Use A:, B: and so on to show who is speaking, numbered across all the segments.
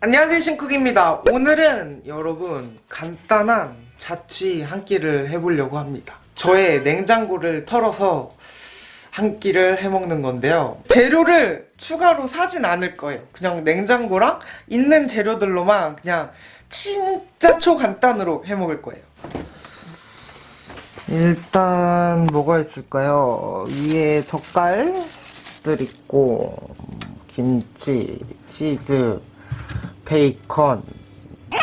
A: 안녕하세요 신쿡입니다. 오늘은 여러분 간단한 자취 한 끼를 해보려고 합니다. 저의 냉장고를 털어서 한 끼를 해먹는 건데요. 재료를 추가로 사진 않을 거예요. 그냥 냉장고랑 있는 재료들로만 그냥 진짜 초간단으로 해먹을 거예요. 일단 뭐가 있을까요? 위에 젓갈들 있고 김치, 치즈 베이컨. 뭐,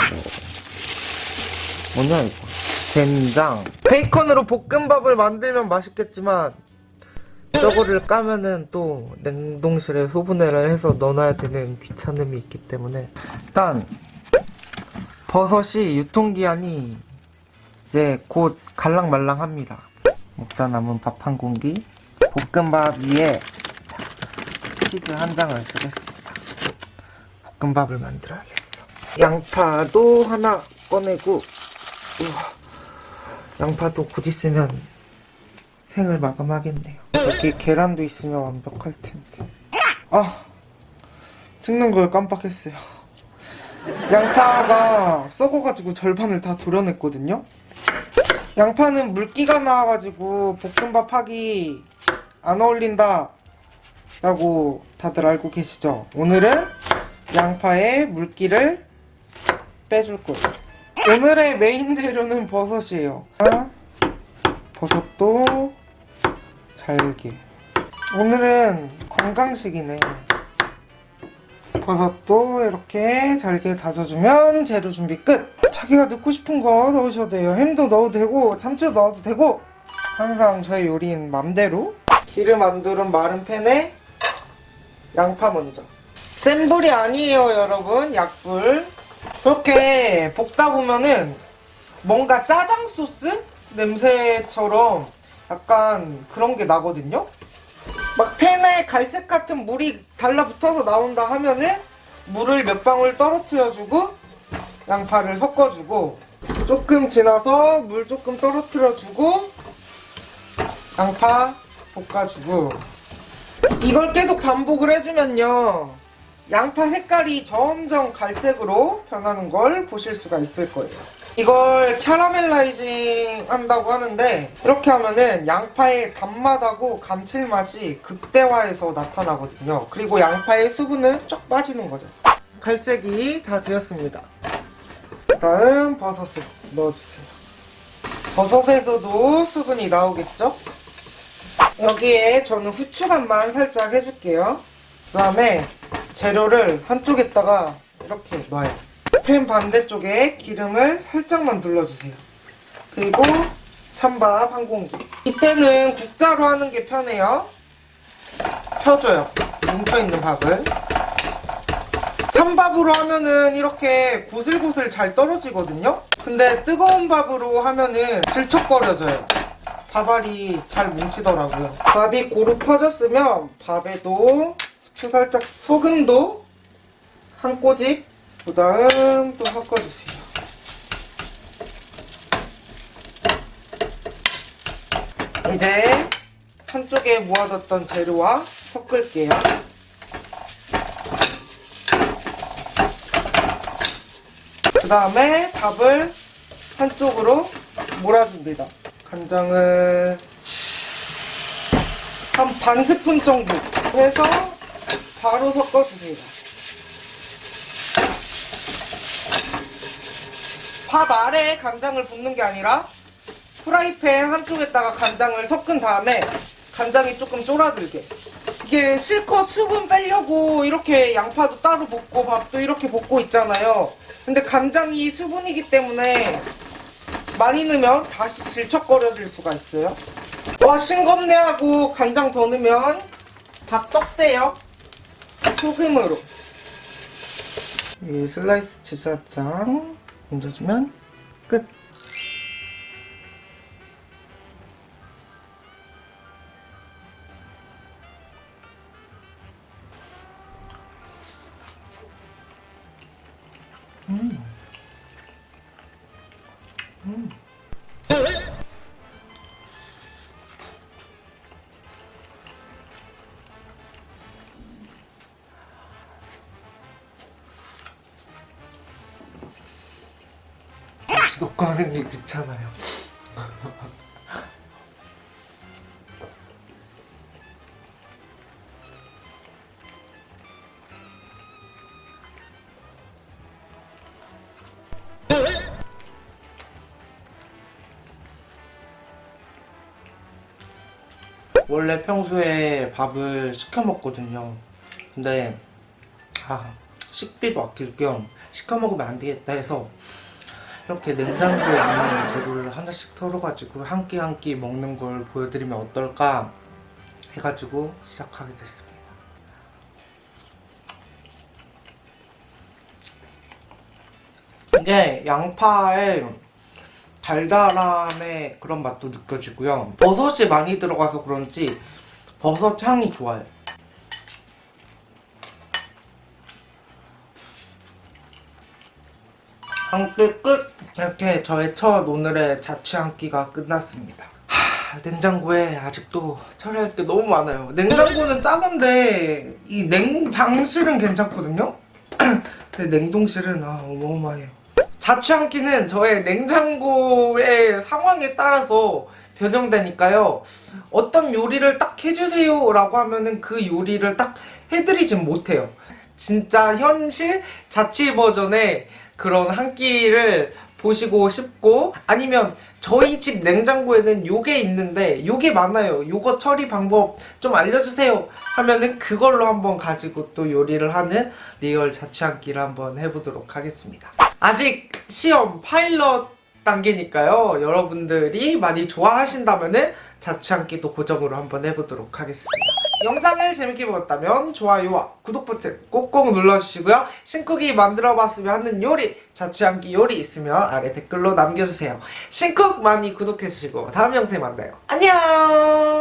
A: 뭐냐 이거? 된장. 베이컨으로 볶음밥을 만들면 맛있겠지만 저거를 까면은 또 냉동실에 소분해를 해서 넣어놔야 되는 귀찮음이 있기 때문에. 일단 버섯이 유통기한이 이제 곧 갈랑말랑합니다. 먹다 남은 밥 한 공기. 볶음밥 위에 치즈 한 장을 쓰겠습니다 볶음밥을 만들어야겠어. 양파도 하나 꺼내고, 우와, 양파도 곧 있으면 생을 마감하겠네요. 여기 계란도 있으면 완벽할 텐데. 아, 찍는 걸 깜빡했어요. 양파가 썩어가지고 절반을 다 도려냈거든요. 양파는 물기가 나와가지고 볶음밥 하기 안 어울린다 라고 다들 알고 계시죠? 오늘은 양파에 물기를 빼줄 거예요. 오늘의 메인 재료는 버섯이에요. 아, 버섯도 잘게. 오늘은 건강식이네. 버섯도 이렇게 잘게 다져주면 재료 준비 끝! 자기가 넣고 싶은 거 넣으셔도 돼요. 햄도 넣어도 되고 참치도 넣어도 되고 항상 저희 요리는 맘대로 기름 안 두른 마른 팬에 양파 먼저 센 불이 아니에요 여러분. 약불. 그렇게 볶다 보면은 뭔가 짜장 소스 냄새처럼 약간 그런 게 나거든요. 막 팬에 갈색 같은 물이 달라붙어서 나온다 하면은 물을 몇 방울 떨어뜨려주고 양파를 섞어주고 조금 지나서 물 조금 떨어뜨려주고 양파 볶아주고. 이걸 계속 반복을 해주면요 양파 색깔이 점점 갈색으로 변하는 걸 보실 수가 있을 거예요. 이걸 캐러멜라이징 한다고 하는데 이렇게 하면은 양파의 단맛하고 감칠맛이 극대화해서 나타나거든요. 그리고 양파의 수분은 쫙 빠지는 거죠. 갈색이 다 되었습니다. 다음 버섯을 넣어주세요. 버섯에서도 수분이 나오겠죠? 여기에 저는 후추간만 살짝 해줄게요. 그 다음에 재료를 한쪽에다가 이렇게 놔요. 팬 반대쪽에 기름을 살짝만 둘러주세요. 그리고 찬밥 한 공기. 이때는 국자로 하는 게 편해요. 펴줘요. 뭉쳐있는 밥을. 찬밥으로 하면은 이렇게 고슬고슬 잘 떨어지거든요? 근데 뜨거운 밥으로 하면은 질척거려져요. 밥알이 잘 뭉치더라고요. 밥이 고루 퍼졌으면 밥에도 살짝 소금도 한 꼬집 그 다음 또 섞어주세요. 이제 한쪽에 모아뒀던 재료와 섞을게요. 그 다음에 밥을 한쪽으로 몰아줍니다. 간장을 한 반 스푼 정도. 해서 바로 섞어주세요. 밥 아래에 간장을 붓는 게 아니라 프라이팬 한쪽에다가 간장을 섞은 다음에 간장이 조금 쫄아들게. 이게 실컷 수분 빼려고 이렇게 양파도 따로 볶고 밥도 이렇게 볶고 있잖아요. 근데 간장이 수분이기 때문에 많이 넣으면 다시 질척거려질 수가 있어요. 와 싱겁네 하고 간장 더 넣으면 밥 떡대요 소금으로 이 슬라이스 한장 얹어주면 끝 음. 음. 쏙 가는 게 귀찮아요. 원래 평소에 밥을 시켜 먹거든요. 근데 아 식비도 아낄 겸 시켜 먹으면 안 되겠다 해서 이렇게 냉장고에 있는 재료를 하나씩 털어가지고 한 끼 한 끼 먹는 걸 보여드리면 어떨까 해가지고 시작하게 됐습니다. 이게 양파에 달달함의 그런 맛도 느껴지고요. 버섯이 많이 들어가서 그런지 버섯 향이 좋아요. 한 끼 끝! 이렇게 저의 첫 오늘의 자취 한 끼가 끝났습니다. 하, 냉장고에 아직도 처리할 게 너무 많아요. 냉장고는 작은데 이 냉장실은 괜찮거든요? 근데 냉동실은 아 어마어마해요. 자취 한 끼는 저의 냉장고의 상황에 따라서 변형되니까요. 어떤 요리를 딱 해주세요 라고 하면은 그 요리를 딱 해드리진 못해요. 진짜 현실 자취 버전의 그런 한 끼를 보시고 싶고 아니면 저희 집 냉장고에는 요게 있는데 요게 많아요. 요거 처리 방법 좀 알려주세요. 하면은 그걸로 한번 가지고 또 요리를 하는 real 자취 한 끼를 한번 해보도록 하겠습니다. 아직 시험 파일럿 단계니까요. 여러분들이 많이 좋아하신다면은 자취 한 끼도 고정으로 한번 해보도록 하겠습니다 영상을 재밌게 보셨다면 좋아요와 구독 버튼 꼭꼭 눌러주시고요. 신쿡이 만들어봤으면 하는 요리, 자취한끼 요리 있으면 아래 댓글로 남겨주세요. 신쿡 많이 구독해주시고 다음 영상에 만나요. 안녕!